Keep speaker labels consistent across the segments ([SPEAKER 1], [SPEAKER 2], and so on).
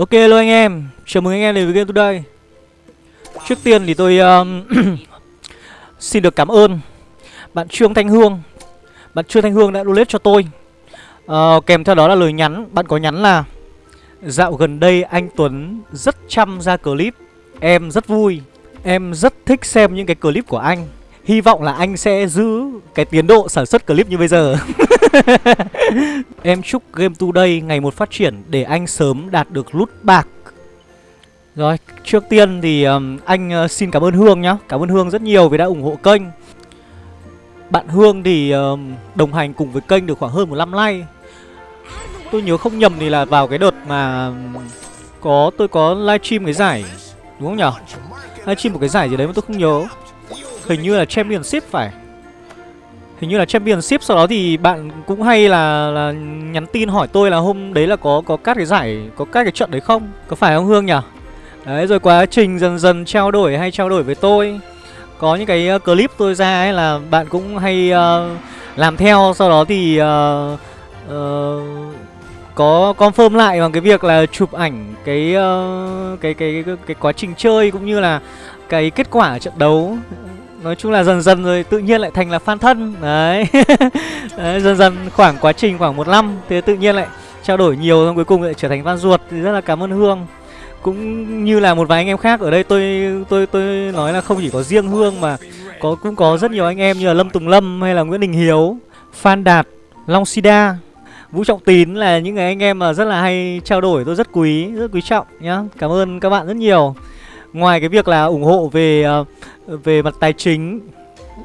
[SPEAKER 1] Ok luôn anh em, chào mừng anh em đến với Game Today. Trước tiên thì tôi um, xin được cảm ơn bạn Trương Thanh Hương. Bạn Trương Thanh Hương đã donate cho tôi. Uh, Kèm theo đó là lời nhắn, bạn có nhắn là Dạo gần đây anh Tuấn rất chăm ra clip. Em rất vui, em rất thích xem những cái clip của anh. Hy vọng là anh sẽ giữ cái tiến độ sản xuất clip như bây giờ. Em chúc Game Today ngày một phát triển để anh sớm đạt được lút bạc. Rồi, trước tiên thì um, anh uh, xin cảm ơn Hương nhá. Cảm ơn Hương rất nhiều vì đã ủng hộ kênh. Bạn Hương thì um, đồng hành cùng với kênh được khoảng hơn một năm nay. Tôi nhớ không nhầm thì là vào cái đợt mà có tôi có livestream cái giải Đúng không nhở? Livestream một cái giải gì đấy mà tôi không nhớ. Hình như là Championship phải. Hình như là Championship Sau đó thì bạn cũng hay là, là nhắn tin hỏi tôi là hôm đấy là có có các cái giải Có các cái trận đấy không? Có phải không Hương nhỉ? Đấy rồi quá trình dần dần trao đổi hay trao đổi với tôi. Có những cái ờ, clip tôi ra ấy là bạn cũng hay uh, làm theo Sau đó thì uh, uh, có confirm lại bằng cái việc là chụp ảnh cái, uh, cái, cái, cái, cái quá trình chơi cũng như là cái kết quả trận đấu. Nói chung là dần dần rồi tự nhiên lại thành là fan thân. Đấy, Đấy Dần dần khoảng quá trình khoảng một năm Thì tự nhiên lại trao đổi nhiều xong cuối cùng lại trở thành fan ruột. Thì rất là cảm ơn Hương. Cũng như là một vài anh em khác ở đây tôi tôi tôi nói là không chỉ có riêng Hương mà có cũng có rất nhiều anh em như là Lâm Tùng Lâm hay là Nguyễn Đình Hiếu Phan Đạt, Long Sida Vũ Trọng Tín là những người anh em mà rất là hay trao đổi. Tôi rất quý, rất quý trọng nhá. Cảm ơn các bạn rất nhiều. Ngoài cái việc là ủng hộ về uh, về mặt tài chính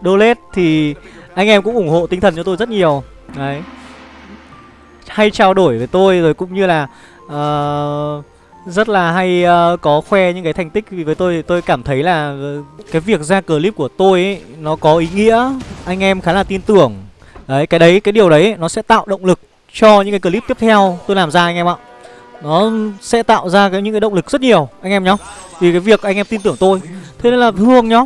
[SPEAKER 1] donate thì anh em cũng ủng hộ tinh thần cho tôi rất nhiều. Đấy. Hay trao đổi với tôi rồi cũng như là uh, rất là hay uh, có khoe những cái thành tích vì với tôi. Tôi cảm thấy là ờ, cái việc ra clip của tôi ấy, nó có ý nghĩa. Anh em khá là tin tưởng. Đấy cái đấy cái điều đấy nó sẽ tạo động lực cho những cái clip tiếp theo tôi làm ra anh em ạ nó sẽ tạo ra cái những cái động lực rất nhiều anh em nhá. Vì cái việc anh em tin tưởng tôi. Thế nên là hương nhá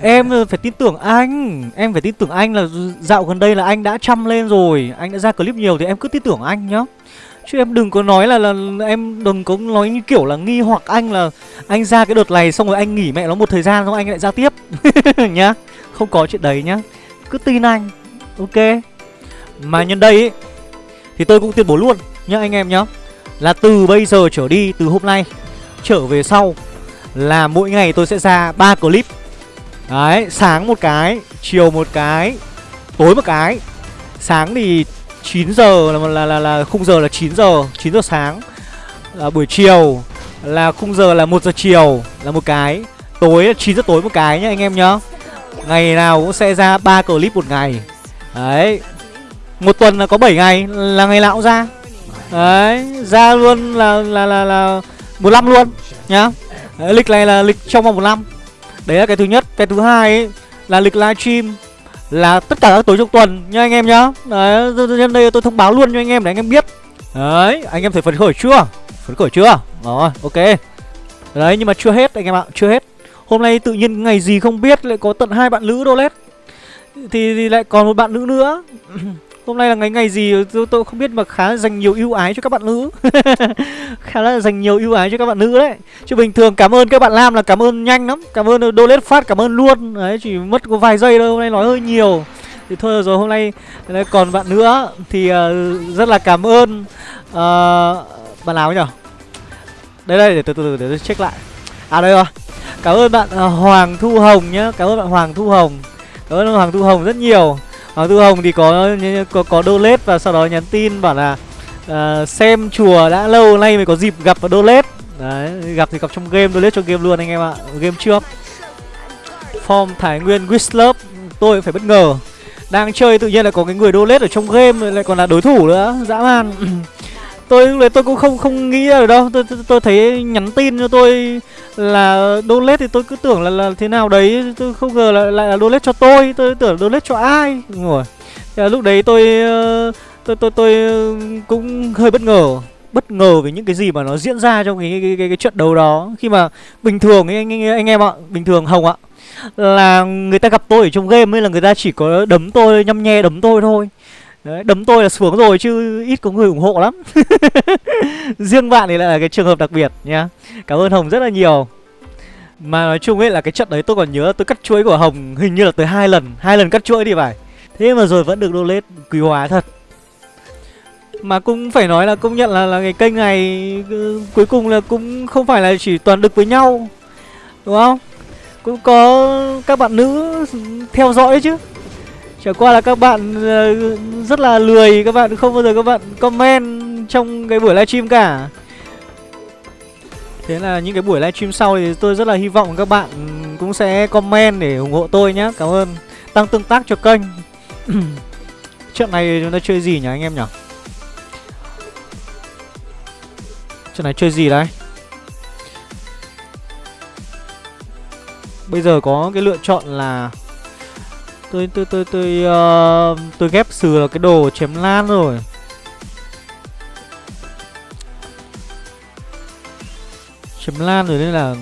[SPEAKER 1] Em phải tin tưởng anh. Em phải tin tưởng anh là dạo gần đây là anh đã chăm lên rồi. Anh đã ra clip nhiều thì em cứ tin tưởng anh nhá. Chứ em đừng có nói là, là em đừng có nói như kiểu là nghi hoặc anh là Anh ra cái đợt này xong rồi anh nghỉ mẹ nó một thời gian xong anh lại ra tiếp Nhá. Không có chuyện đấy nhá. Cứ tin anh Ok? Mà nhân đây ý, Thì tôi cũng tuyên bố luôn nhá anh em nhá. Là từ bây giờ trở đi từ hôm nay Trở về sau Là mỗi ngày tôi sẽ ra ba clip Đấy, sáng một cái, chiều một cái, tối một cái. Sáng thì 9 giờ là là là, là khung giờ là 9 giờ, 9 giờ sáng. Là buổi chiều là khung giờ là một giờ chiều là một cái. Tối là 9 giờ tối một cái nhá anh em nhá. Ngày nào cũng sẽ ra ba clip một ngày. Đấy. Một tuần là có 7 ngày là ngày nào cũng ra. Đấy, ra luôn là là là là 15 luôn nhá. Đấy, lịch này là lịch trong vòng một năm. Đấy là cái thứ nhất. Cái thứ hai ấy là lịch livestream Là tất cả các tối trong tuần nha anh em nhá. Đấy, nhân đây tôi thông báo luôn cho anh em để anh em biết. Đấy, anh em thấy phấn khởi chưa? Phấn khởi chưa? Rồi, ok. Đấy, nhưng mà chưa hết anh em ạ, chưa hết. Hôm nay tự nhiên ngày gì không biết lại có tận hai bạn nữ đô lét thì, thì lại còn một bạn nữ nữa. Hôm nay là ngày ngày gì tôi, tôi không biết mà khá dành nhiều ưu ái cho các bạn nữ. Khá là dành nhiều ưu ái cho các bạn nữ đấy. Chứ bình thường cảm ơn các bạn lam là cảm ơn nhanh lắm. Cảm ơn donate phát cảm ơn luôn. Đấy chỉ mất có vài giây thôi hôm nay nói hơi nhiều. Thì thôi rồi hôm nay còn bạn nữa. Thì uh, rất là cảm ơn uh, Bạn nào nhỉ? Đây đây để từ từ để tôi check lại. À đây rồi. Cảm ơn bạn uh, Hoàng Thu Hồng nhá. Cảm ơn bạn Hoàng Thu Hồng. Cảm ơn Hoàng Thu Hồng rất nhiều. Hoàng Tư Hồng thì có có, có donate và sau đó nhắn tin bảo là uh, xem chùa đã lâu nay mới có dịp gặp và donate. Đấy, gặp thì gặp trong game, donate cho game luôn anh em ạ. Game trước. Form Thái Nguyên Whistler, Tôi phải bất ngờ. Đang chơi tự nhiên lại có cái người donate ở trong game lại còn là đối thủ nữa. Dã man. tôi lúc đấy tôi cũng không không nghĩ ra được đâu. Tôi, tôi tôi thấy nhắn tin cho tôi là donate thì tôi cứ tưởng là là thế nào đấy. Tôi không ngờ là lại là donate cho tôi. Tôi tưởng donate cho ai? Ngồi. Lúc đấy tôi ờ, tôi tôi tôi cũng hơi bất ngờ. Bất ngờ về những cái gì mà nó diễn ra trong cái cái, cái, cái trận đấu đó. Khi mà bình thường ấy, anh, anh anh em ạ bình thường hồng ạ là người ta gặp tôi ở trong game ấy là người ta chỉ có đấm tôi nhăm nhe đấm tôi thôi. Đấy, đấm tôi là xuống rồi chứ ít có người ủng hộ lắm. Riêng bạn thì lại là cái trường hợp đặc biệt nhá. Cảm ơn Hồng rất là nhiều. Mà nói chung ấy là cái trận đấy tôi còn nhớ tôi cắt chuỗi của Hồng hình như là tới hai lần hai lần cắt chuỗi thì phải. Thế mà rồi vẫn được donate quý hóa thật. Mà cũng phải nói là công nhận là, là cái kênh này ừ, Cuối cùng là cũng không phải là chỉ toàn đực với nhau Đúng không? Cũng có các bạn nữ theo dõi chứ. Chẳng qua là các bạn ờ, rất là lười, Các bạn không bao giờ các bạn comment trong cái buổi livestream cả. Thế là những cái buổi livestream sau thì tôi rất là hy vọng các bạn cũng sẽ comment để ủng hộ tôi nhé Cảm ơn. Tăng tương tác cho kênh. Trận này chúng ta chơi gì nhỉ anh em nhỉ? Trận này chơi gì đấy? Bây giờ có cái lựa chọn là tôi tôi tôi tôi uh, tôi ghép sừ là cái đồ chém lan rồi. Chém lan rồi nên là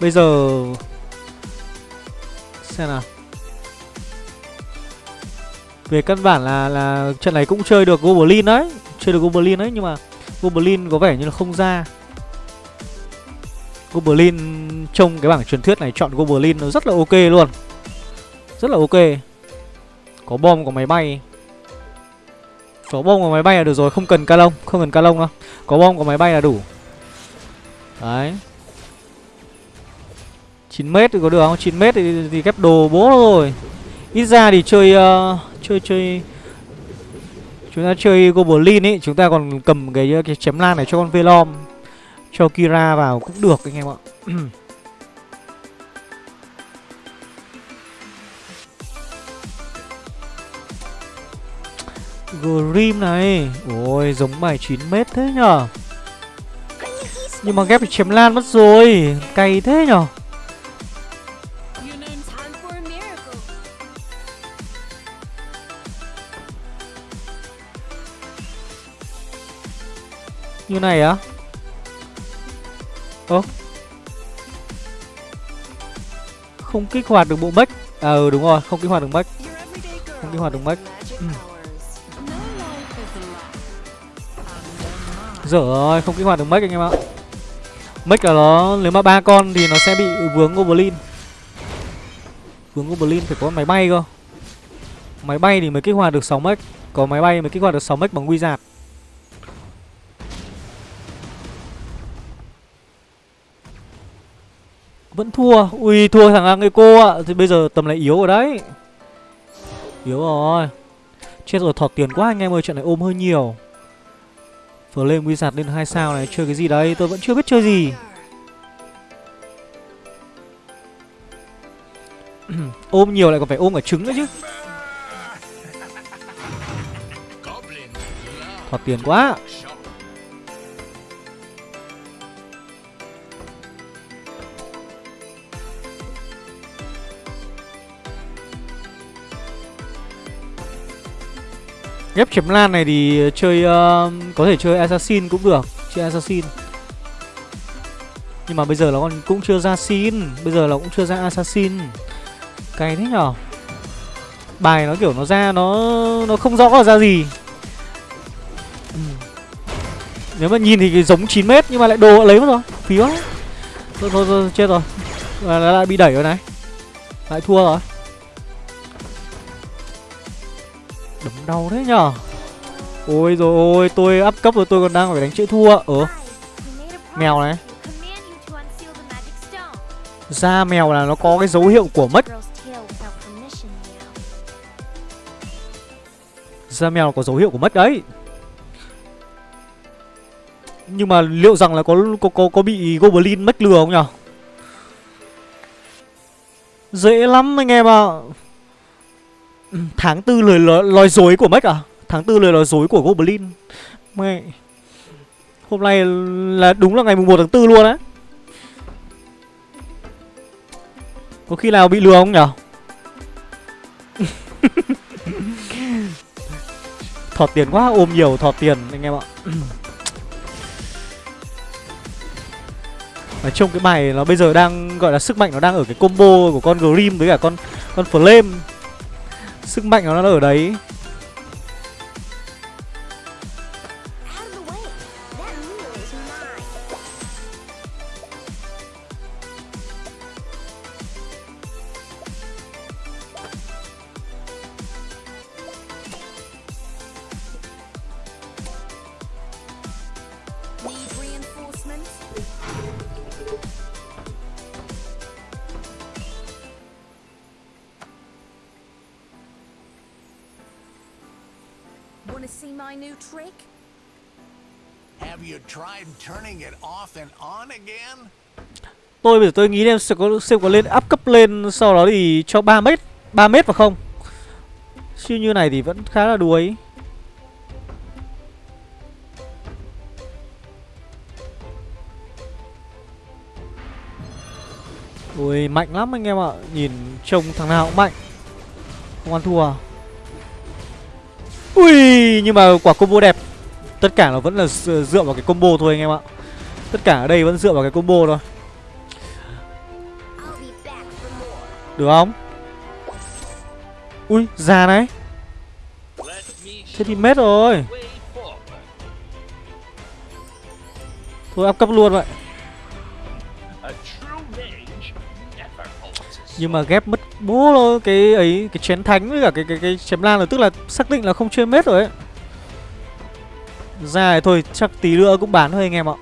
[SPEAKER 1] bây giờ xem nào. Về căn bản là là trận này cũng chơi được goblin đấy chơi được goblin đấy nhưng mà goblin có vẻ như là không ra. Goblin trong cái bảng truyền thuyết này chọn goblin nó rất là ok luôn. Rất là ok. Có bom có máy bay. Có bom có máy bay là được rồi Không cần ca lông Không cần ca lông đâu. Có bom có máy bay là đủ. Đấy. 9m thì có được không? 9m thì, thì ghép đồ bố rồi. Ít ra thì chơi uh, Chơi chơi Chúng ta chơi Goblin ấy Chúng ta còn cầm cái, cái chém lan này cho con Velom Cho Kira vào cũng được anh em ạ. Grim này. Ôi, giống bài 9 mét thế nhở? Nhưng mà ghép bị chém lan mất rồi. Cay thế nhở? Như này á? Ơ? Không kích hoạt được bộ mech. À ừ đúng rồi, không kích hoạt được mech. Không kích hoạt được mech. Ừ. Dở rồi, không kích hoạt được mech anh em ạ. Mech là nó, nếu mà ba con thì nó sẽ bị vướng Goblin. Vướng Goblin phải có máy bay cơ. Máy bay thì mới kích hoạt được 6 mech Có máy bay mới kích hoạt được 6 mech bằng wizard Vẫn thua. Ui thua thằng Eco ạ. Thì bây giờ tầm này yếu rồi đấy. Yếu rồi. Chết rồi thọt tiền quá anh em ơi trận này ôm hơi nhiều. Flame Wizard lên hai sao này, Chơi cái gì đấy? Tôi vẫn chưa biết chơi gì. Ôm nhiều lại còn phải ôm cả trứng nữa chứ. Thoạt tiền quá. Ghép chém lan này thì chơi uh, có thể chơi assassin cũng được, chơi assassin. Nhưng mà bây giờ nó còn cũng chưa ra xin, bây giờ nó cũng chưa ra assassin. Cay thế nhở? Bài nó kiểu nó ra nó nó không rõ là ra gì. Ừ. Nếu mà nhìn thì giống 9 mét nhưng mà lại đồ lấy mất rồi, phí quá. Thôi thôi, thôi chết rồi. Là lại bị đẩy rồi này. Lại thua rồi. Đấm đau thế nhở Ôi rồi ôi tôi up cấp rồi tôi còn đang phải đánh chữ thua. Ờ. Mèo này. Da mèo là nó có cái dấu hiệu của mất. Da mèo có dấu hiệu của mất đấy. Nhưng mà liệu rằng là có có có, có bị Goblin mất lừa không nhở Dễ lắm anh em ạ. à. Tháng tư lời nói, nói dối của Mech à? Tháng tư lời nói dối của Goblin Mẹ Hôm nay là đúng là ngày mùng 1 tháng 4 luôn á Có khi nào bị lừa không nhở? thọt tiền quá, ôm nhiều thọt tiền anh em ạ Nói chung cái bài nó bây giờ đang gọi là sức mạnh nó đang ở cái combo của con Grim với cả con con Flame Sức mạnh của nó ở đấy. Tôi bây giờ tôi nghĩ em sẽ có xem có lên up cấp lên sau đó thì cho 3 mét 3 mét vào không? Chứ như này thì vẫn khá là đuối. Ui, mạnh lắm anh em ạ. Nhìn trông thằng nào cũng mạnh. Không ăn thua? À? Ui, nhưng mà quả combo đẹp. Tất cả nó vẫn là dựa vào cái combo thôi anh em ạ Tất cả ở đây vẫn dựa vào cái combo thôi. Được không? Ui, già này Thế thì mết rồi. Thôi up cấp luôn vậy Nhưng mà ghép mất bố Cái ấy, cái chén thánh với cả cái cái cái chém lan là tức là xác định là không chơi mết rồi ấy ra thì thôi, chắc tí nữa cũng bán thôi anh em ạ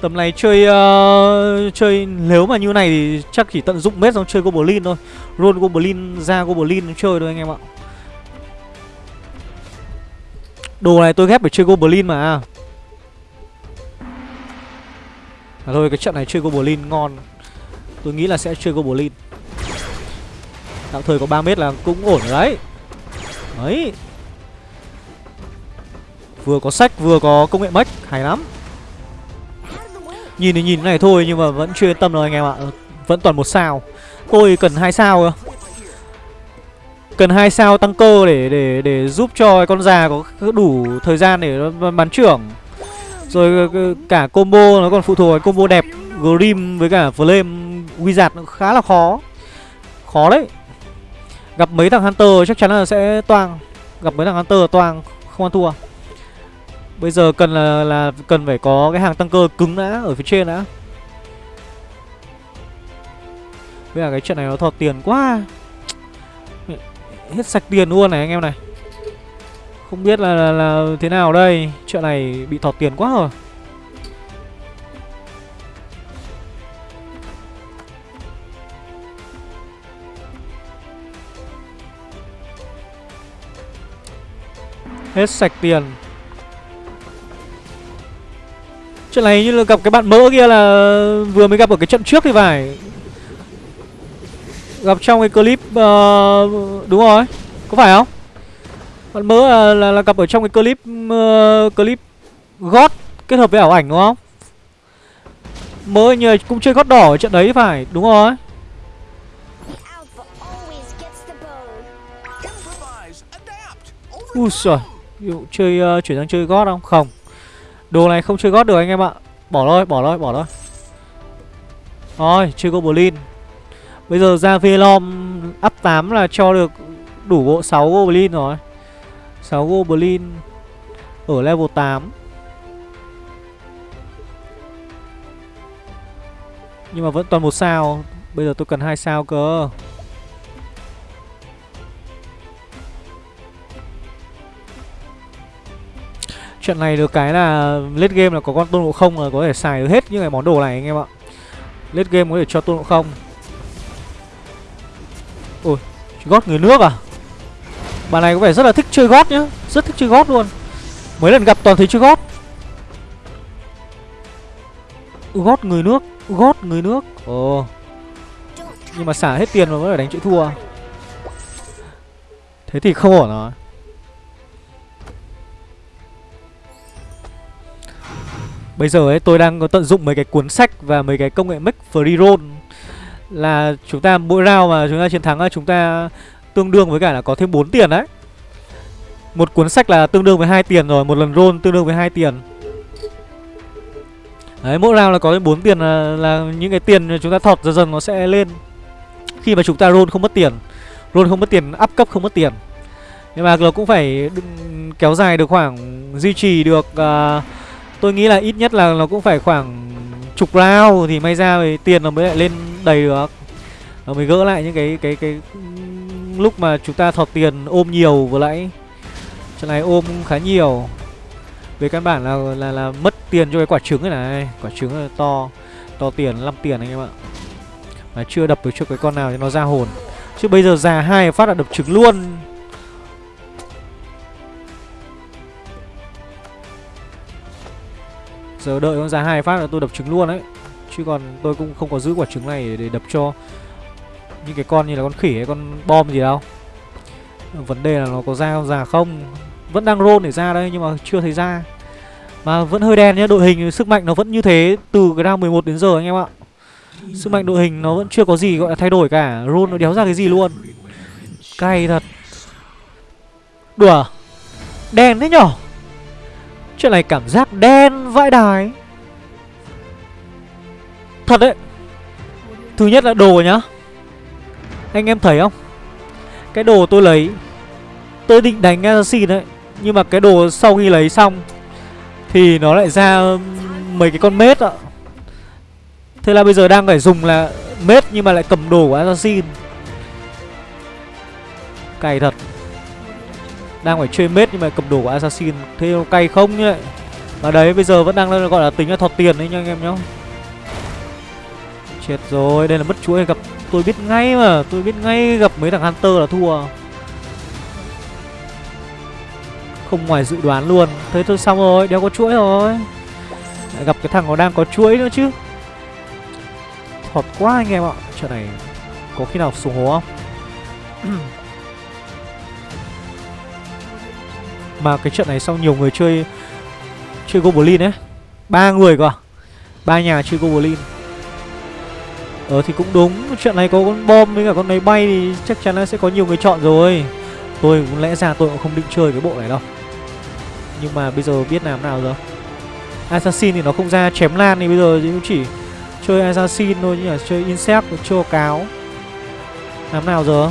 [SPEAKER 1] Tầm này chơi uh, chơi nếu mà như này thì chắc chỉ tận dụng mết xong chơi Goblin thôi. Roll Goblin ra Goblin chơi thôi anh em ạ. Đồ này tôi ghép để chơi Goblin mà. À thôi cái trận này chơi Goblin ngon. Tôi nghĩ là sẽ chơi Goblin. Tạm thời có 3 mét là cũng ổn rồi đấy. Đấy. Vừa có sách vừa có công nghệ mech, hay lắm. Nhìn thì nhìn này thôi nhưng mà vẫn chưa yên tâm rồi anh em ạ. Vẫn toàn một sao. Tôi cần hai sao cơ. Cần hai sao tăng cơ để để để giúp cho con già có đủ thời gian để bắn trưởng. Rồi ờ, ờ, cả combo nó còn phụ thuộc vào combo đẹp Grim với cả Flame Wizard nó khá là khó. Khó đấy. Gặp mấy thằng Hunter chắc chắn là sẽ toang. Gặp mấy thằng Hunter toang Không ăn thua. Bây giờ cần là là cần phải có cái hàng tăng cơ cứng đã ở phía trên đã. Bây giờ cái trận này nó thọt tiền quá. Hết sạch tiền luôn này anh em này. Không biết là, là, là thế nào đây. Trận này bị thọt tiền quá rồi. Hết sạch tiền. Trận này như là gặp cái bạn mỡ kia là vừa mới gặp ở cái trận trước thì phải. Gặp trong cái clip uh, Đúng rồi Có phải không? Bạn mỡ là, là, là gặp ở trong cái clip uh, Clip gót Kết hợp với ảo ảnh đúng không? Mỡ như cũng chơi gót đỏ ở trận đấy thì phải Đúng rồi.
[SPEAKER 2] The
[SPEAKER 1] Ui giời Ví dụ chơi uh, chuyển sang chơi gót không? Không. Đồ này không chơi gót được anh em ạ. Bỏ thôi bỏ thôi bỏ thôi. Rồi, chơi Goblin Bây giờ ra Velom up 8 là cho được đủ bộ 6 Goblin rồi. 6 Goblin Ở level 8 Nhưng mà vẫn toàn một sao. Bây giờ tôi cần hai sao cơ. Trận này được cái là late game là có con tôn ngộ không là có thể xài được hết những cái món đồ này anh em ạ. Late game có thể cho tôn ngộ không. Ôi, gót người nước à? Bạn này có vẻ rất là thích chơi gót nhá Rất thích chơi gót luôn. Mấy lần gặp toàn thấy chơi gót. Gót người nước Gót người nước. Ồ. Nhưng mà xả hết tiền mà vẫn phải đánh chữ thua. Thế thì không ổn rồi. Bây giờ ấy tôi đang có tận dụng mấy cái cuốn sách và mấy cái công nghệ make free roll là chúng ta mỗi round mà chúng ta chiến thắng là chúng ta tương đương với cả là có thêm 4 tiền đấy. Một cuốn sách là tương đương với hai tiền rồi, một lần roll tương đương với hai tiền. Đấy, mỗi round là có thêm 4 tiền là, là những cái tiền chúng ta thọt dần dần nó sẽ lên. Khi mà chúng ta roll không mất tiền. Roll không mất tiền, up cấp không mất tiền. Nhưng mà nó cũng phải kéo dài được khoảng duy trì được uh, Tôi nghĩ là ít nhất là nó cũng phải khoảng chục round thì may ra thì tiền nó mới lại lên đầy được. Nó mới gỡ lại những cái cái cái lúc mà chúng ta thọt tiền ôm nhiều vừa nãy. Trận này ôm khá nhiều. Về căn bản là là là mất tiền cho cái quả trứng này này, quả trứng là to, to tiền 5 tiền anh em ạ. Mà chưa đập được cho cái con nào cho nó ra hồn. Chứ bây giờ già hai phát là đập trứng luôn. Giờ đợi con ra hai phát là tôi đập trứng luôn đấy. Chứ còn tôi cũng không có giữ quả trứng này để đập cho Những cái con như là con khỉ hay con bom gì đâu. Vấn đề là nó có ra không ra không? Vẫn đang roll để ra đây nhưng mà chưa thấy ra. Mà vẫn hơi đen nhá, Đội hình sức mạnh nó vẫn như thế Từ cái round 11 đến giờ anh em ạ. Sức mạnh đội hình nó vẫn chưa có gì gọi là thay đổi cả Roll nó đéo ra cái gì luôn. Cay thật. Đùa. Đen thế nhở? Chuyện này cảm giác đen vãi đài Thật đấy. Thứ nhất là đồ nhá. Anh em thấy không? Cái đồ tôi lấy, Tôi định đánh assassin đấy. Nhưng mà cái đồ sau khi lấy xong Thì nó lại ra mấy cái con mết ạ. Thế là bây giờ đang phải dùng là mết Nhưng mà lại cầm đồ của assassin. Cày thật. Đang phải chơi mết nhưng mà cầm đồ của assassin Thế cay không như vậy Và đấy bây giờ vẫn đang gọi là tính là thọt tiền đấy nha anh em nhá Chết rồi, đây là mất chuỗi gặp tôi biết ngay mà, tôi biết ngay gặp mấy thằng Hunter là thua. Không ngoài dự đoán luôn. Thế thôi xong rồi, đéo có chuỗi rồi. Lại gặp cái thằng nó đang có chuỗi nữa chứ. Thọt quá anh em ạ. Trận này có khi nào xuống hố không? mà cái trận này sau nhiều người chơi chơi Goblin ấy. ba người cơ à? Ba nhà chơi Goblin. Ờ thì cũng đúng Chuyện này có con bom với cả con máy bay thì chắc chắn là sẽ có nhiều người chọn rồi Tôi cũng lẽ ra tôi cũng không định chơi cái bộ này đâu Nhưng mà bây giờ biết làm nào rồi Assassin thì nó không ra chém lan thì bây giờ cũng chỉ chơi Assassin thôi như là chơi Insect, chơi cáo Làm nào giờ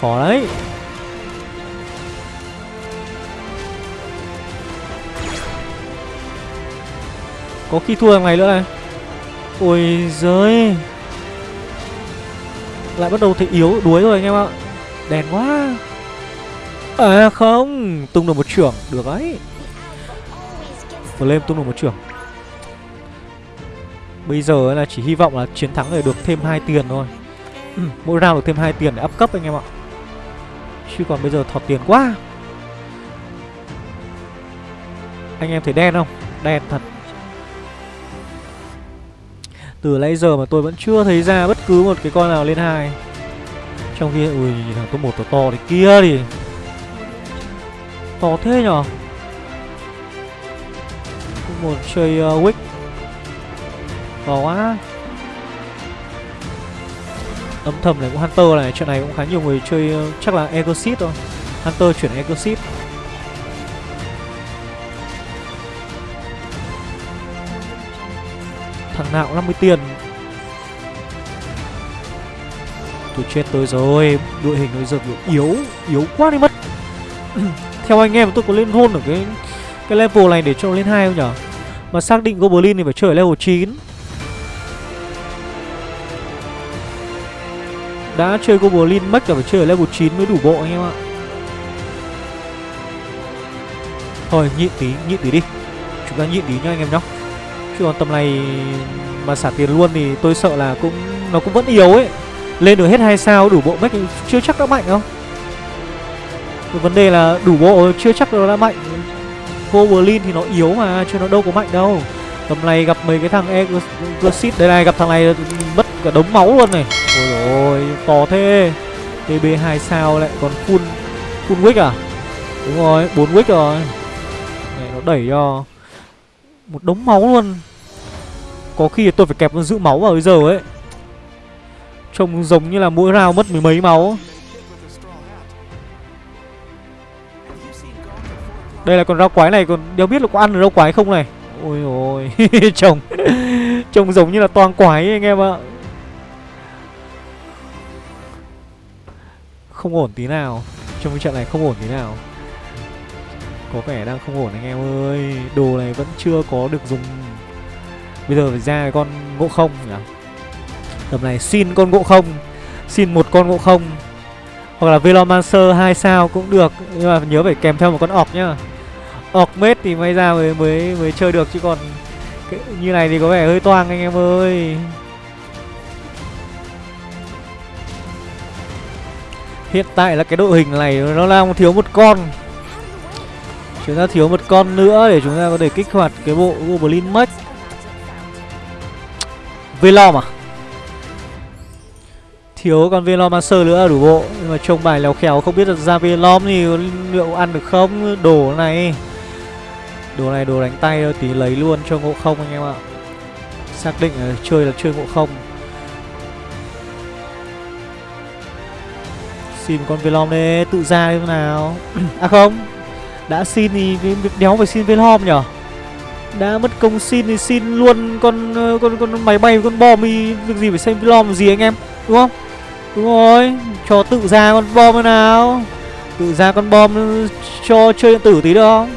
[SPEAKER 1] Khó đấy Có khi thua thằng này nữa này. Ôi giời. Lại bắt đầu thấy yếu, đuối rồi anh em ạ. Đèn quá. À không. Tung được một trưởng. Được đấy. Vừa lên tung được một trưởng. Bây giờ là chỉ hy vọng là chiến thắng để được thêm hai tiền thôi. Ừ, mỗi round được thêm hai tiền để up cấp anh em ạ. Chứ còn bây giờ thọt tiền quá. Anh em thấy đen không? Đen thật từ nãy giờ mà tôi vẫn chưa thấy ra bất cứ một cái con nào lên hai. Trong khi, ui, thằng top một to to thì kia thì To thế nhở? Một chơi uh, Wick. To quá. Âm thầm này cũng Hunter này Chuyện này cũng khá nhiều người chơi uh, Chắc là Exit thôi. Hunter chuyển Exit Thằng nào cũng 50 tiền. Tôi chết tôi rồi Đội hình bây giờ yếu Yếu quá đi mất. Theo anh em tôi có lên hôn ở cái Cái level này để cho lên hai không nhở? Mà xác định Goblin thì phải chơi ở level 9 Đã chơi Goblin mất là phải chơi ở level 9 mới đủ bộ anh em ạ. Thôi nhịn tí, nhịn tí đi. Chúng ta nhịn tí nha anh em nhá. Chứ còn tầm này mà xả tiền luôn thì tôi sợ là cũng, nó cũng vẫn yếu ấy. Lên được hết hai sao, đủ bộ mech chưa chắc đã mạnh không? Cái vấn đề là đủ bộ chưa chắc nó đã mạnh. Goblin thì nó yếu mà, chứ nó đâu có mạnh đâu. Tầm này gặp mấy cái thằng Exit Đây này, gặp thằng này mất cả đống máu luôn này. Ôi ôi, to thế. TB 2 sao lại còn full Full wick à? Đúng rồi 4 wick rồi. Này, nó đẩy cho một đống máu luôn. Có khi tôi phải kẹp giữ máu vào bây giờ ấy. Trông giống như là mỗi round mất mười mấy máu. Đây là con rau quái này còn đéo biết là có ăn được rau quái không này? Ôi ôi Trông Trông giống như là toàn quái ấy, anh em ạ. Không ổn tí nào Trong cái trận này không ổn tí nào. Có vẻ đang không ổn anh em ơi Đồ này vẫn chưa có được dùng. Bây giờ phải ra con ngộ không nhỉ? Tầm này xin con ngộ không Xin một con ngộ không. Hoặc là Velomancer 2 sao cũng được Nhưng mà nhớ phải kèm theo một con ọc nhá. Ọc mết thì may ra mới mới mới chơi được chứ còn cái, Như này thì có vẻ hơi toang anh em ơi. Hiện tại là cái đội hình này nó đang thiếu một con. Chúng ta thiếu một con nữa để chúng ta có thể kích hoạt cái bộ Goblin Mech Velom à? Thiếu con Velomancer nữa đủ bộ. Nhưng mà trông bài léo khéo không biết là ra Velom thì liệu ăn được không? Đồ này. Đồ này đồ đánh tay thôi, tí lấy luôn cho ngộ không anh em ạ. Xác định là chơi là chơi ngộ không. Xin con Velom đi, tự ra thế nào? À không Đã xin thì việc đéo phải xin Velom nhở? Đã mất công xin thì xin luôn con ờ, con con máy bay, con bom đi. Việc gì phải xem Velom gì anh em? Đúng không? Đúng rồi. Cho tự ra con bom thế nào. Tự ra con bom ờ, cho chơi điện tử tí được không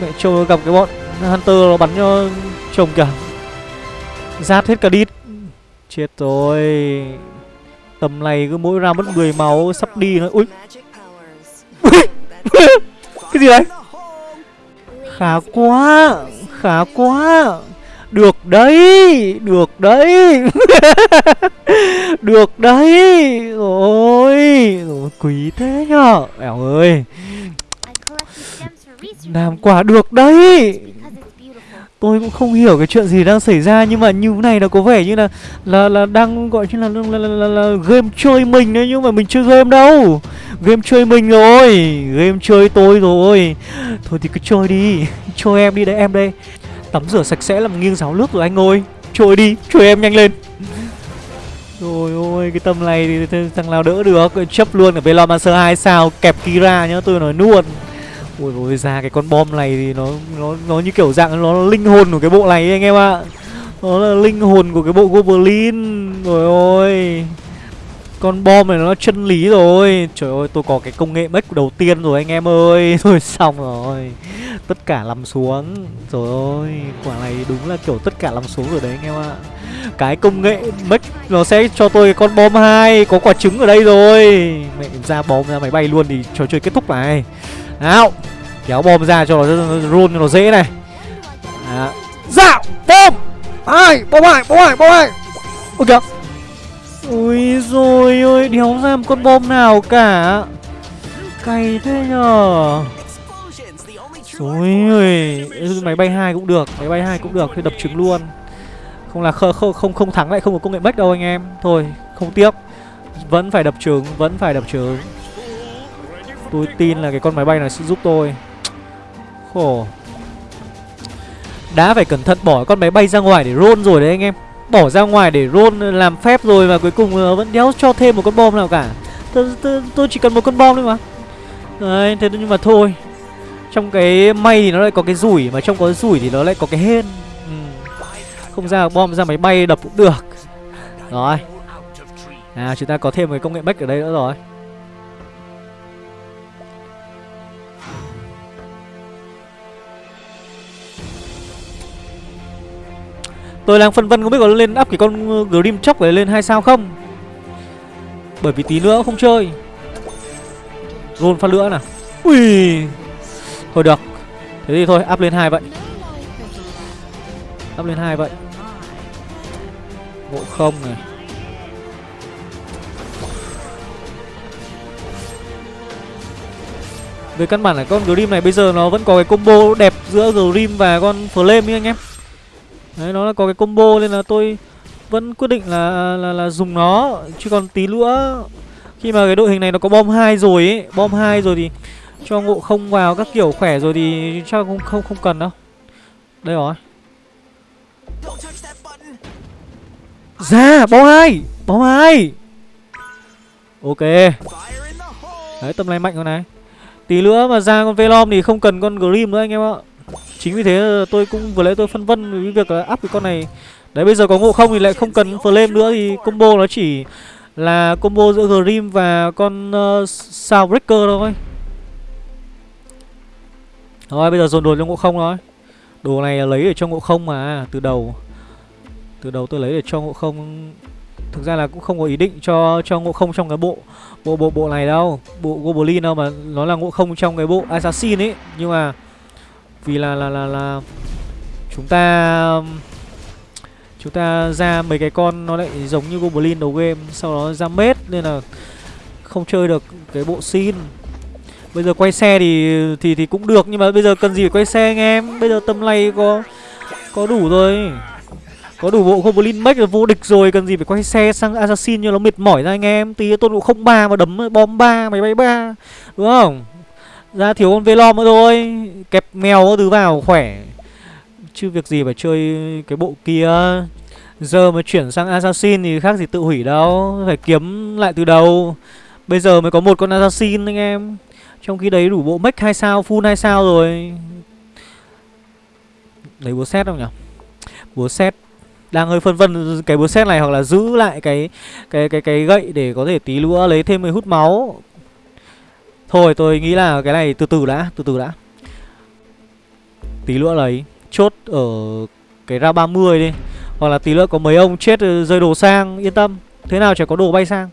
[SPEAKER 1] mẹ trông gặp cái bọn hunter nó bắn cho chồng kìa. Rát hết cả đít. Chết rồi. Tầm này cứ mỗi ra mất 10 máu, sắp đi. Nữa ui. Cái gì đấy? Khá quá khá quá. Được đấy được đấy. Được đấy. Rồi quý thế nhở. Ẻo ơi. Làm quả được đấy tôi cũng không hiểu cái chuyện gì đang xảy ra nhưng mà như này nó có vẻ như là là là đang gọi như là là, là, là, là game chơi mình đấy nhưng mà mình chơi game đâu. Game chơi mình rồi game chơi tôi rồi. Thôi thì cứ chơi đi chơi em đi đấy em đây. Tắm rửa sạch sẽ làm nghiêng ráo nước rồi anh ơi. Chơi đi chơi em nhanh lên. Rồi ôi cái tầm này thì thằng nào đỡ được chấp luôn ở Velomancer 2 sao kẹp Kira nhá tôi nói luôn Ôi ôi ra cái con bom này thì nó nó nó như kiểu dạng nó linh hồn của cái bộ này ấy, anh em ạ. Nó là linh hồn của cái bộ Goblin. Rồi ôi. Con bom này nó chân lý rồi. Trời ơi, tôi có cái công nghệ mech đầu tiên rồi anh em ơi. Thôi xong rồi. Tất cả nằm xuống. Trời ơi, quả này đúng là kiểu tất cả nằm xuống rồi đấy anh em ạ. Cái công nghệ mech nó sẽ cho tôi cái con bom hai có quả trứng ở đây rồi. Mẹ ra bom ra máy bay luôn thì trò chơi kết thúc này. Nào Kéo bom ra cho nó, run cho nó dễ này. Dạo Bom. Ai Bom ai Bom ai Bom ai. Ôi kìa. Ui rồi ơi Đéo ra một con bom nào cả. Cày thế nhờ. Ôi ơi Máy bay hai cũng được Máy bay hai cũng được Thì đập trứng luôn. Không là không, không, không, không thắng lại không có công nghệ bách đâu anh em. Thôi không tiếc. Vẫn phải đập trứng Vẫn phải đập trứng. Tôi tin là cái con máy bay này sẽ giúp tôi. Khổ. Đã phải cẩn thận bỏ con máy bay ra ngoài để roll rồi đấy anh em. Bỏ ra ngoài để roll làm phép rồi Và cuối cùng ờ, vẫn đéo cho thêm một con bom nào cả. Tôi, tôi, chỉ cần một con bom thôi mà. Đấy, thế nhưng mà thôi. Trong cái may thì nó lại có cái rủi Mà trong có cái rủi thì nó lại có cái hên. Ừ. Không ra bom ra máy bay đập cũng được. Rồi. À chúng ta có thêm một cái công nghệ bách ở đây nữa rồi. Tôi đang phân vân không biết có lên up cái con ờ, Grim Chóc này lên hay sao không? Bởi vì tí nữa không chơi. Roll phát lửa nào. Ui! Thôi được. Thế thì thôi, up lên hai vậy. Up lên hai vậy. Ngộ không này. Về căn bản là con Grim này bây giờ nó vẫn có cái combo đẹp giữa Grim và con Flame ấy anh em. Đấy nó là có cái combo nên là tôi vẫn quyết định là là là dùng nó chứ còn tí nữa khi mà cái đội hình này nó có bom hai rồi ấy, bom hai rồi thì cho ngộ không vào các kiểu khỏe rồi thì chắc không không không cần đâu. Đây rồi. Ra bom hai, bom hai. Ok. Đấy tầm này mạnh rồi này. Tí nữa mà ra con Velom thì không cần con Grim nữa anh em ạ. Chính vì thế ờ, tôi cũng vừa lấy tôi phân vân với việc là áp cái con này. Đấy bây giờ có ngộ không thì lại không cần flame nữa thì combo nó chỉ là combo giữa Grim và con ờ, uh, Soundbreaker thôi. Rồi bây giờ dồn đồ cho ngộ không thôi. Đồ này là lấy để cho ngộ không mà từ đầu. Từ đầu tôi lấy để cho ngộ không. Thực ra là cũng không có ý định cho cho ngộ không trong cái bộ bộ bộ bộ này đâu. Bộ Goblin đâu mà nó là ngộ không trong cái bộ Assassin ấy. Nhưng mà vì là là là là chúng ta chúng ta ra mấy cái con nó lại giống như goblin đầu game, sau đó ra mết nên là không chơi được cái bộ xin Bây giờ quay xe thì thì thì cũng được, nhưng mà bây giờ cần gì phải quay xe anh em? Bây giờ tầm này có có đủ rồi. Có đủ bộ Goblin Mech là vô địch rồi, Cần gì phải quay xe sang Assassin cho nó mệt mỏi ra anh em? Tí tôn độ không ba mà đấm, bom ba, máy bay ba, Đúng không? Ra thiếu con Velom nữa thôi. Kẹp mèo có thứ vào khỏe. Chứ việc gì phải chơi cái bộ kia. Giờ mà chuyển sang Assassin thì khác gì tự hủy đâu. Phải kiếm lại từ đầu. Bây giờ mới có một con Assassin anh em. Trong khi đấy đủ bộ mech hai sao, full hai sao rồi. Lấy búa xét không nhỉ? Búa xét đang hơi phân vân cái búa xét này hoặc là giữ lại cái cái cái cái gậy để có thể tí nữa lấy thêm mấy hút máu. Thôi tôi nghĩ là cái này từ từ đã, từ từ đã. Tí nữa lấy chốt ở cái ra 30 đi. Hoặc là tí nữa có mấy ông chết ờ, rơi đồ sang, yên tâm. Thế nào chả có đồ bay sang.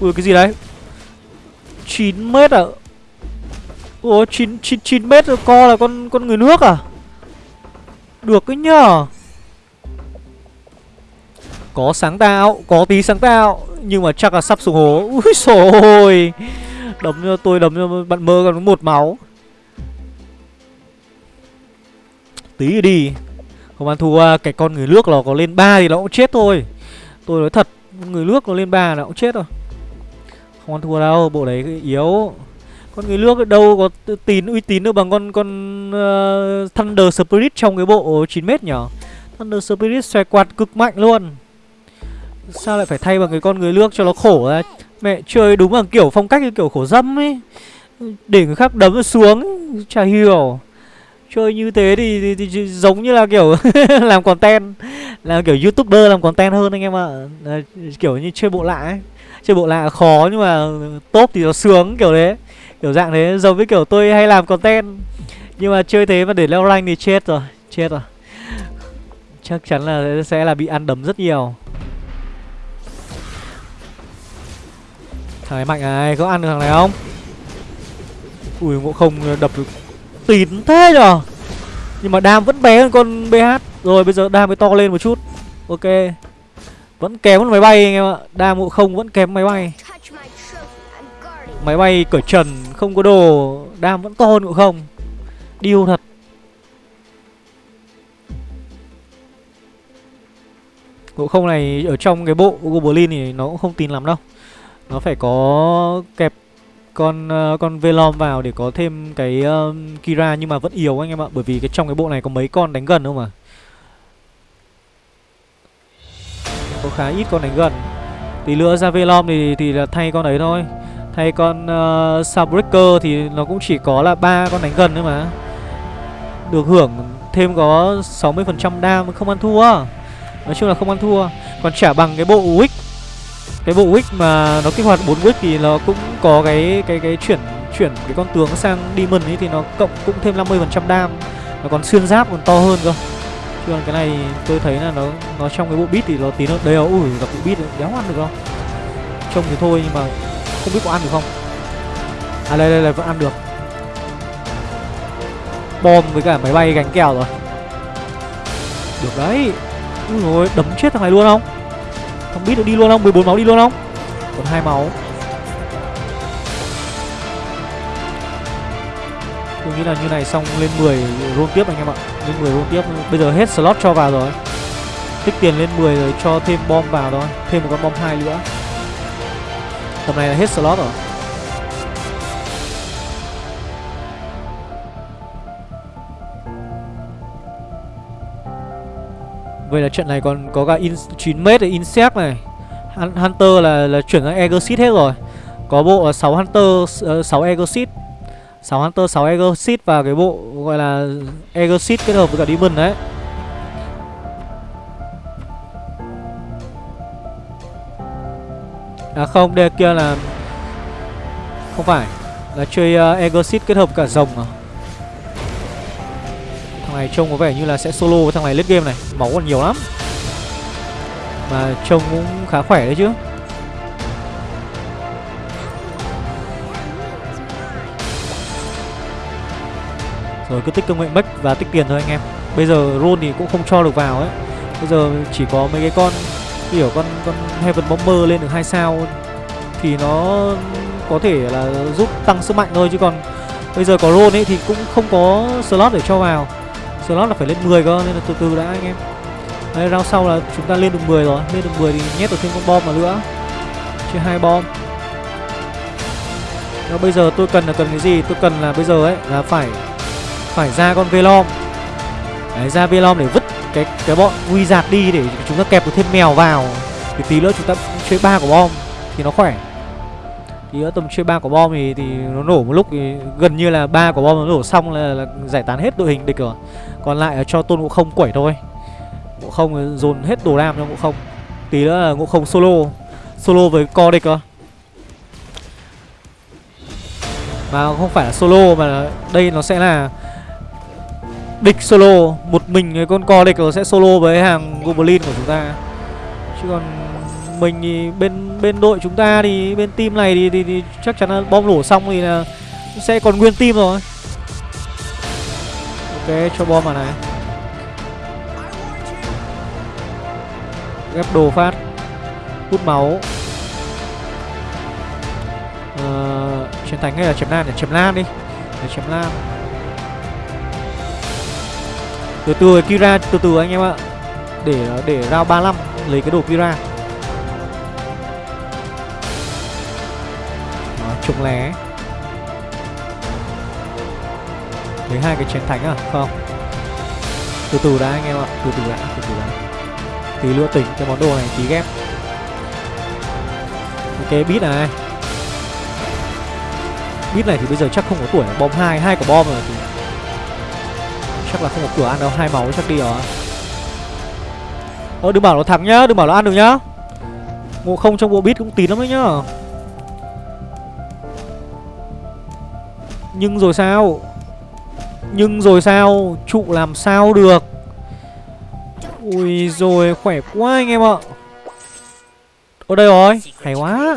[SPEAKER 1] Ui cái gì đấy? 9 mét à? Ủa 9, 9, 9 mét co là con con người nước à? Được cái nhờ có sáng tạo Có tí sáng tạo Nhưng mà chắc là sắp xuống hố. Úi xồi ôi Đấm cho tôi đấm cho bạn mơ còn một máu. Tí đi. Không ăn thua cái con người nước nó có lên 3 thì nó cũng chết thôi. Tôi nói thật Người nước nó lên 3 nó cũng chết rồi Không ăn thua đâu Bộ đấy yếu. Con người nước đâu có tín uy tín được bằng con con uh, Thunder Spirit trong cái bộ 9m nhở? Thunder Spirit xoay quạt cực mạnh luôn. Sao lại phải thay bằng cái con người nước cho nó khổ ra Mẹ chơi đúng bằng kiểu phong cách như kiểu khổ dâm ấy. Để người khác đấm xuống ấy. Chả hiểu. Chơi như thế thì, thì, thì, thì giống như là kiểu làm content Làm kiểu youtuber làm content hơn anh em ạ. À. Kiểu như chơi bộ lạ ấy. Chơi bộ lạ khó nhưng mà top thì nó sướng kiểu đấy Kiểu dạng thế giống với kiểu tôi hay làm content. Nhưng mà chơi thế mà để leo rank thì chết rồi Chết rồi. Chắc chắn là sẽ là bị ăn đấm rất nhiều. Thằng này mạnh này, có ăn được thằng này không? Ui ngộ không ờ, đập được tín thế nhở? Nhưng mà đam vẫn bé hơn con BH Rồi bây giờ đam mới to lên một chút. Ok. Vẫn kém hơn máy bay anh em ạ. Đam ngộ không vẫn kém máy bay. Máy bay cởi trần Không có đồ. Đam vẫn to hơn ngộ không. Điêu thật. Ngộ không này ở trong cái bộ Goblin thì nó cũng không tin lắm đâu. Nó phải có kẹp con uh, con Velom vào để có thêm cái uh, Kira nhưng mà vẫn yếu anh em ạ bởi vì cái trong cái bộ này có mấy con đánh gần không mà có khá ít con đánh gần. Tí nữa ra Velom thì thì là thay con ấy thôi. Thay con uh, Sabreaker thì nó cũng chỉ có là ba con đánh gần thôi mà. Được hưởng thêm có 60% đam không ăn thua. Nói chung là không ăn thua. Còn trả bằng cái bộ Wick cái bộ Wick mà nó kích hoạt 4 Wick thì nó cũng có cái cái cái chuyển chuyển cái con tướng sang Demon ấy thì nó cộng cũng thêm 50% đam. Nó còn xuyên giáp còn to hơn cơ. Chứ còn cái này tôi thấy là nó nó trong cái bộ bit thì nó tí nó đều. Ui gặp bộ bit đéo ăn được không? Trông thì thôi nhưng mà không biết có ăn được không? À đây đây là vẫn ăn được. Bom với cả máy bay gánh kèo rồi. Được đấy. Ui rồi đấm chết thằng này luôn không? Không biết được đi luôn không? 14 máu đi luôn không? Còn hai máu. Tôi nghĩ là như này xong lên 10 roll tiếp anh em ạ. Lên 10 roll tiếp. Bây giờ hết slot cho vào rồi. Tích tiền lên 10 rồi cho thêm bom vào thôi. Thêm một con bom hai nữa. Tầm này là hết slot rồi. Vậy là trận này còn có cả in 9m để Insect này. Hunter là là chuyển sang Egosit hết rồi. Có bộ là 6 Hunter, uh, 6 Egosit 6 Hunter, 6 Egosit và cái bộ gọi là Egosit kết hợp với cả Demon đấy. À không, đây kia là Không phải. Là chơi ờ, uh, Egosit kết hợp cả rồng à? Thằng này trông có vẻ như là sẽ solo với thằng này lết game này. Máu còn nhiều lắm. Mà trông cũng khá khỏe đấy chứ. Rồi cứ tích công nghệ bách và tích tiền thôi anh em. Bây giờ roll thì cũng không cho được vào ấy. Bây giờ chỉ có mấy cái con Kiểu con con Heaven Bomber lên được hai sao. Thì nó có thể là giúp tăng sức mạnh thôi chứ còn bây giờ có roll ấy thì cũng không có slot để cho vào slot là phải lên 10 cơ nên là từ từ đã anh em. Đấy round sau là chúng ta lên được 10 rồi. Lên được 10 thì nhét được thêm con bom vào nữa. Chia hai bom. Đó, bây giờ tôi cần là cần cái gì? Tôi cần là bây giờ ấy là phải phải ra con velom. Đấy ra velom để vứt cái cái bọn wizard đi để chúng ta kẹp được thêm mèo vào. Thì tí nữa chúng ta chơi ba quả bom thì nó khỏe. Thì nữa tầm chơi ba quả bom thì thì nó nổ một lúc thì gần như là ba quả bom nó nổ xong là, là giải tán hết đội hình địch rồi còn lại là cho tôn ngộ không quẩy thôi. Ngộ không dồn hết đồ đam cho ngộ không. Tí nữa là ngộ không solo. Solo với co địch cơ. Mà không phải là solo mà đây nó sẽ là địch solo. Một mình cái con co địch nó sẽ solo với hàng goblin của chúng ta. Chứ còn mình thì bên bên đội chúng ta thì bên team này thì, thì, thì chắc chắn là bom nổ xong thì là sẽ còn nguyên team rồi cái cho bom vào này. Ghép đồ phát hút máu. Ờ, chiến thánh hay là chém lan để chém lan đi. Để chém lan từ từ Kira từ từ anh em ạ. Để để rao 35 lấy cái đồ Kira. Đó, trùng lé. Lấy hai cái chiến thánh à không? Từ từ đã anh em ạ, từ từ đã, từ từ đã. Tí nữa tỉnh cái món đồ này, tí ghép. Ok bít này. Bít này thì bây giờ chắc không có tuổi bom hai hai quả bom rồi thì chắc là không có cửa ăn đâu, hai máu chắc đi rồi. Ơ, đừng bảo nó thắng nhá, đừng bảo nó ăn được nhá. Ngộ không trong bộ bít cũng tín lắm đấy nhá. Nhưng rồi sao? Nhưng rồi sao? Trụ làm sao được? Ui rồi, khỏe quá anh em ạ. Ở đây rồi, hay quá.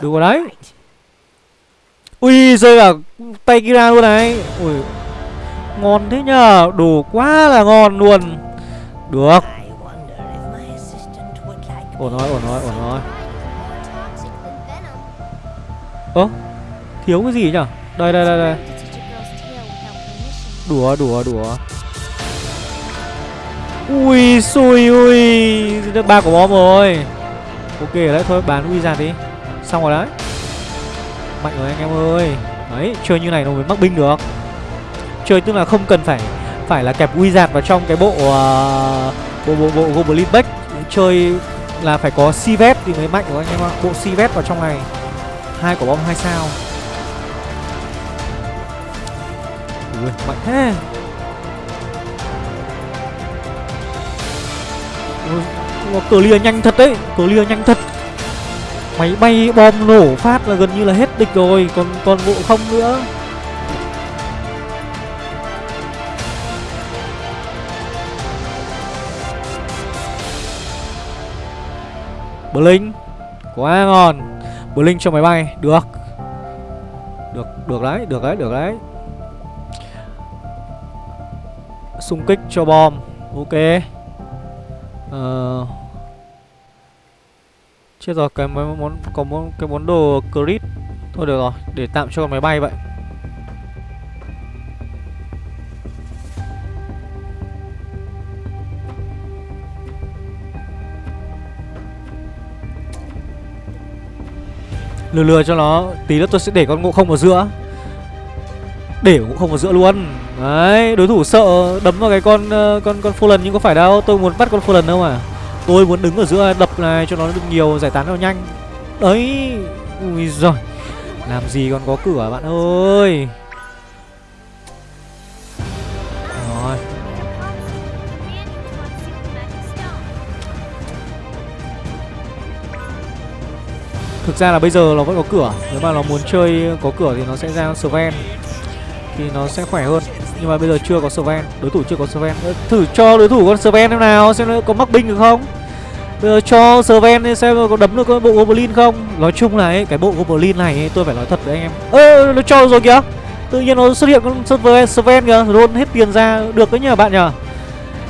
[SPEAKER 1] Được rồi đấy. Ui rơi cả tay kira luôn này. Ui, ngon thế nhờ đủ quá là ngon luôn. Được. Ổn rồi ổn rồi ổn rồi. Ơ, thiếu cái gì nhở đây đây đây đây đùa đùa đùa. Ui xui ui. Được ba của bom rồi. Ok đấy thôi bán wizard đi. Xong rồi đấy. Mạnh rồi anh em ơi. Đấy chơi như này nó mới mắc binh được. Chơi tức là không cần phải phải là kẹp wizard vào trong cái bộ uh, bộ bộ bộ goblin back chơi là phải có sivet thì mới mạnh của anh em ạ. Bộ sivet vào trong này. Hai quả bom hai sao. Ui mạnh thế. Ui, nó clear nhanh thật đấy clear nhanh thật. Máy bay bom nổ phát là gần như là hết địch rồi còn còn ngộ không nữa. Blink Quá ngon. Blink cho máy bay Được. Được, được đấy, được đấy, được đấy. Xung kích cho bom. Ok. Ờ. Chết rồi, cái mấy món có món cái món đồ crit. Thôi được rồi, để tạm cho con máy bay vậy. Lừa lừa cho nó Tí nữa tôi sẽ để con ngộ không vào giữa. Để ngộ không vào giữa luôn. Đấy, Đối thủ sợ đấm vào cái con ờ, con con Fallen nhưng có phải đâu, Tôi muốn bắt con Fallen đâu mà. Tôi muốn đứng ở giữa đập này cho nó được nhiều giải tán nó nhanh. Đấy, Ui giời, Làm gì còn có cửa bạn ơi. Rồi. Thực ra là bây giờ nó vẫn có cửa, Nếu mà nó muốn chơi có cửa thì nó sẽ ra Sven, Thì nó sẽ khỏe hơn. Nhưng mà bây giờ chưa có Sven Đối thủ chưa có Sven. Ờ, thử cho đối thủ con Sven em nào Xem nó có mắc binh được không. Bây giờ cho Sven xem có đấm được cái bộ Goblin không. Nói chung là ấy, cái bộ Goblin này ấy, tôi phải nói thật với anh em. Ơ nó cho rồi kìa. Tự nhiên nó xuất hiện con Sven, kìa Roll hết tiền ra. Được đấy nhờ bạn nhờ.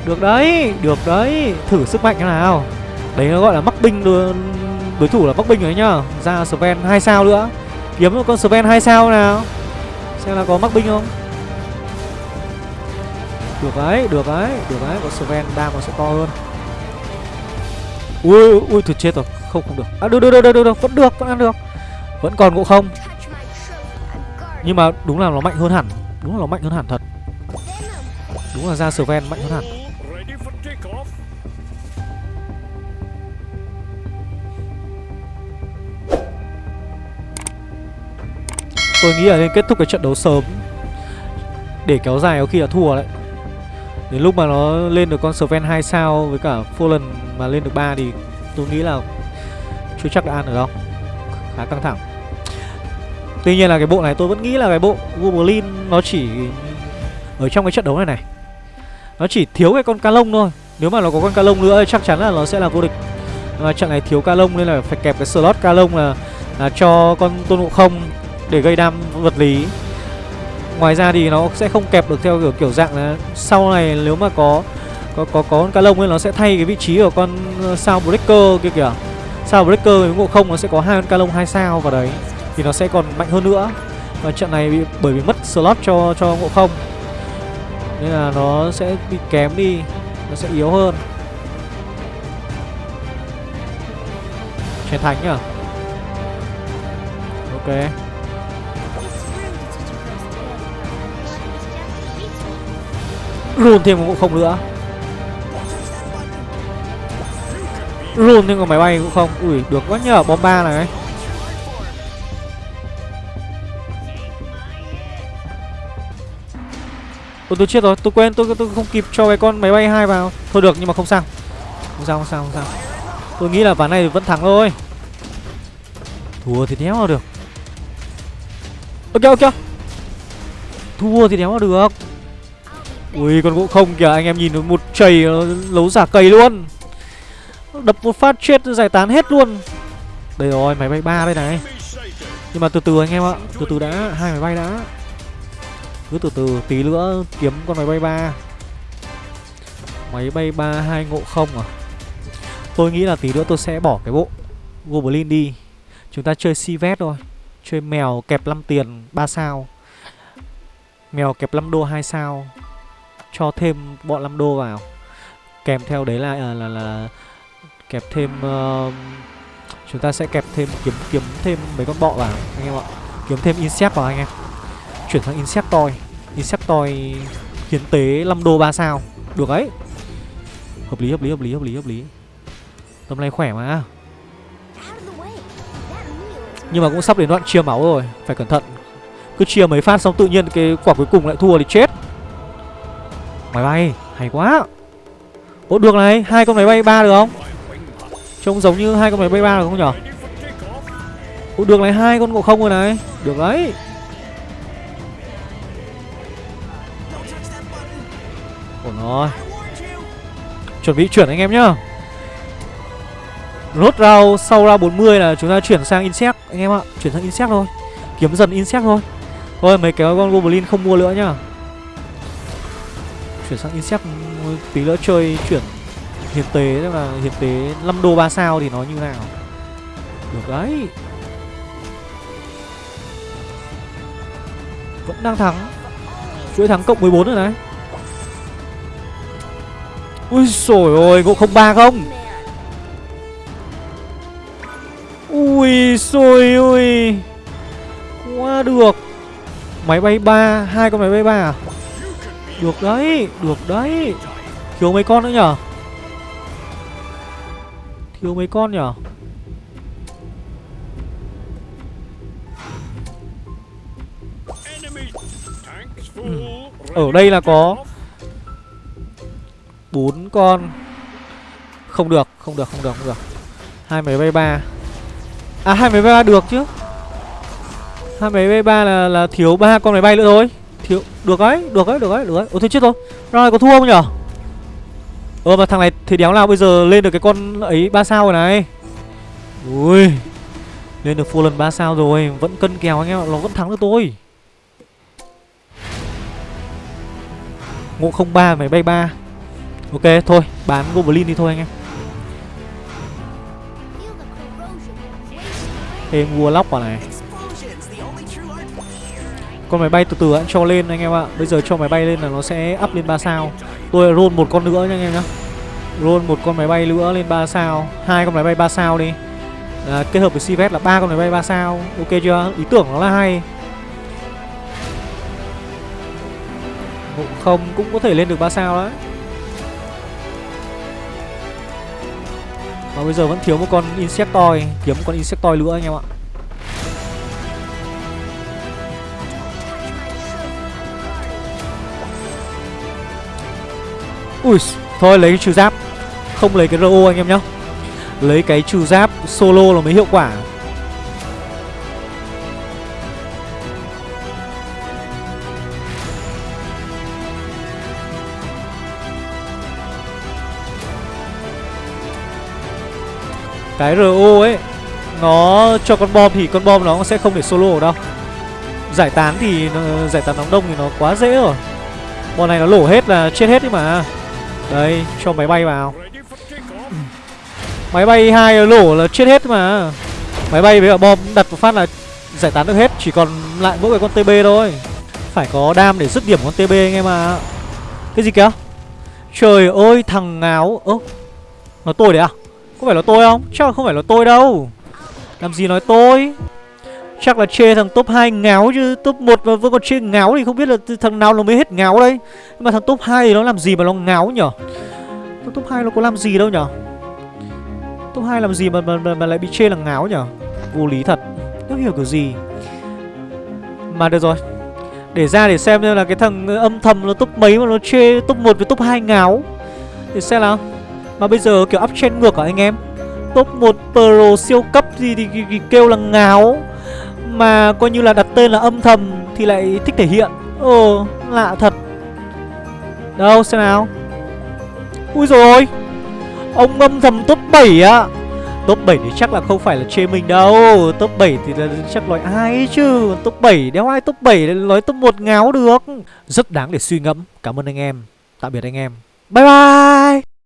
[SPEAKER 1] Được đấy Được đấy. Thử sức mạnh thế nào. Đấy nó gọi là mắc binh đồ, đối thủ là Bắc Binh rồi nhá Ra Sven 2 sao nữa. Kiếm con Sven 2 sao nào. Xem là có mắc Binh không. Được đấy, được đấy, được đấy Có Sven đam nó sẽ to hơn. Ui, ui, thật chết rồi. Không, không được. À, được, được, được, được, được, vẫn được, vẫn ăn được. Vẫn còn ngộ không. Nhưng mà đúng là nó mạnh hơn hẳn. Đúng là nó mạnh hơn hẳn thật. Đúng là ra Sven mạnh hơn hẳn. Tôi nghĩ là nên kết thúc cái trận đấu sớm. Để kéo dài có khi là thua đấy Đến lúc mà nó lên được con Sven 2 sao Với cả Fallen mà lên được 3 thì Tôi nghĩ là Chưa chắc đã ăn được đâu. Khá căng thẳng. Tuy nhiên là cái bộ này tôi vẫn nghĩ là cái bộ Goblin Nó chỉ Ở trong cái trận đấu này này. Nó chỉ thiếu cái con ca lông thôi. Nếu mà nó có con ca lông nữa thì chắc chắn là nó sẽ là vô địch. Mà trận này thiếu ca lông nên là phải kẹp cái slot ca lông là, là cho con tôn ngộ không để gây đam vật lý ngoài ra thì nó sẽ không kẹp được theo kiểu kiểu dạng là sau này nếu mà có có có có con cá lông ấy nó sẽ thay cái vị trí của con ờ, sao breaker kia kìa. Sao breaker với ngộ không nó sẽ có hai con cá lông hai sao vào đấy thì nó sẽ còn mạnh hơn nữa. Và trận này bị, bởi vì mất slot cho cho ngộ không. Nên là nó sẽ bị kém đi nó sẽ yếu hơn. Chiến thánh nhá ok. Run thêm một không nữa. Run thêm một máy bay cũng không. Ui, được quá nhờ, bom ba này. Ôi tôi chết rồi, tôi quên, tôi tôi không kịp cho cái con máy bay hai vào. Thôi được, nhưng mà không sao. Không sao không sao không sao. Tôi nghĩ là ván này vẫn thắng thôi. Thua thì đéo được. Ok ok Thua thì đéo được. Ui, con gỗ không kìa, anh em nhìn nó một chầy nó lấu giả cây luôn. Đập một phát chết, giải tán hết luôn. Đây rồi, máy bay ba đây này. Nhưng mà từ từ anh em ạ, Từ từ đã, hai máy bay đã. Cứ từ từ tí nữa kiếm con máy bay ba. Máy bay ba hai ngộ không à? Tôi nghĩ là tí nữa tôi sẽ bỏ cái bộ Goblin đi. Chúng ta chơi Sivet thôi. Chơi mèo kẹp 5 tiền 3 sao. Mèo kẹp 5 đô 2 sao. Cho thêm bọn 5 đô vào. Kèm theo đấy là là, là, là Kẹp thêm uh, Chúng ta sẽ kẹp thêm kiếm kiếm thêm mấy con bọ vào anh em ạ. Kiếm thêm Insect vào anh em. Chuyển sang Insectoid Insectoid hiến tế 5 đô 3 sao. Được ấy Hợp lý hợp lý hợp lý hợp lý hợp lý. Tầm này khỏe mà. Nhưng mà cũng sắp đến đoạn chia máu rồi Phải cẩn thận. Cứ chia mấy phát xong tự nhiên cái quả cuối cùng lại thua thì chết. Máy bay, Hay quá. Ủa được này, hai con máy bay ba được không? Trông giống như hai con máy bay ba được không nhở? Ủa được này, hai con ngộ không rồi này. Được đấy. Ổn rồi. Chuẩn bị chuyển anh em nhá. Rốt round, sau round 40 là chúng ta chuyển sang insect, anh em ạ. Chuyển sang insect thôi. Kiếm dần insect thôi. Thôi, mấy cái con goblin không mua nữa nhá. Chuyển sang insect tí nữa chơi chuyển hiến tế, tức là hiến tế 5 đô 3 sao thì nó như nào? Được đấy. Vẫn đang thắng. Chuỗi thắng cộng 14 rồi này. Ui sổi ôi ngộ không ba không. Ui xôi ui Quá được. Máy bay ba, hai con máy bay ba à? Được đấy Được đấy. Thiếu mấy con nữa nhở? Thiếu mấy con nhở?
[SPEAKER 3] Ừ,
[SPEAKER 1] ở đây là có bốn con. Không được Không được không được không được. Hai máy bay ba. À hai máy bay ba được chứ. Hai máy bay ba là là thiếu ba con máy bay nữa thôi được đấy được đấy được đấy được đấy Ủa, thôi chết rồi. Rồi có thua không nhở? Ờ mà thằng này thì đéo nào bây giờ lên được cái con ấy ba sao rồi này? Ui, lên được full lần ba sao rồi, vẫn cân kèo anh em ạ, nó vẫn thắng được tôi. Ngộ không ba máy bay ba. Ok, thôi, bán goblin đi thôi anh em.
[SPEAKER 2] Thêm vua corrosion
[SPEAKER 1] Thêm Warlock vào này. Con máy bay từ từ anh cho lên anh em ạ. Bây giờ cho máy bay lên là nó sẽ up lên 3 sao. Tôi roll một con nữa nha anh em nhá. Roll một con máy bay nữa lên 3 sao. Hai con máy bay 3 sao đi. À, Kết hợp với Sivet là ba con máy bay 3 sao. Ok chưa? Ý tưởng nó là hay. Ngộ không cũng có thể lên được 3 sao đấy. Mà bây giờ vẫn thiếu một con Insectoid Kiếm một con Insectoid nữa anh em ạ. Ui, Thôi, lấy cái trừ giáp. Không lấy cái RO anh em nhá. Lấy cái trừ giáp solo là mới hiệu quả. Cái RO ấy, Nó cho con bom thì con bom nó sẽ không để solo ở đâu. Giải tán thì nó- Giải tán đóng đông thì nó quá dễ rồi. Bọn này nó lổ hết là chết hết đi mà. Đây, cho máy bay vào. Máy bay hai lổ là chết hết mà. Máy bay với cả bom đặt một phát là giải tán được hết, Chỉ còn lại mỗi cái con TB thôi. Phải có đam để dứt điểm con TB anh em à Cái gì kìa? Trời ơi, thằng ngáo Ơ Nó tôi đấy à? Có phải là tôi không? Chắc là không phải là tôi đâu. Làm gì nói tôi? Chắc là chê thằng top 2 ngáo chứ. Top 1 mà vẫn còn chê ngáo thì không biết là thằng nào nó mới hết ngáo đây. Nhưng mà thằng top 2 thì nó làm gì mà nó ngáo nhở? Thằng top 2 nó có làm gì đâu nhở? Top 2 làm gì mà, mà, mà, mà lại bị chê là ngáo nhở? Vô lý thật. Không hiểu kiểu gì? Mà được rồi. Để ra để xem xem là cái thằng âm thầm nó top mấy mà nó chê top 1 với top 2 ngáo. Để xem nào. Mà bây giờ kiểu up trend ngược hả anh em? Top 1 pro siêu cấp gì thì, thì, thì kêu là ngáo. Mà coi như là đặt tên là âm thầm Thì lại thích thể hiện. Ồ, lạ thật. Đâu, xem nào. Ui rồi Ông âm thầm top 7 á. Top 7 thì chắc là không phải là chê mình đâu. Top 7 thì là chắc nói ai ấy chứ. Top 7 đéo ai top 7 nói top 1 ngáo được. Rất đáng để suy ngẫm. Cảm ơn anh em. Tạm biệt anh em. Bye bye.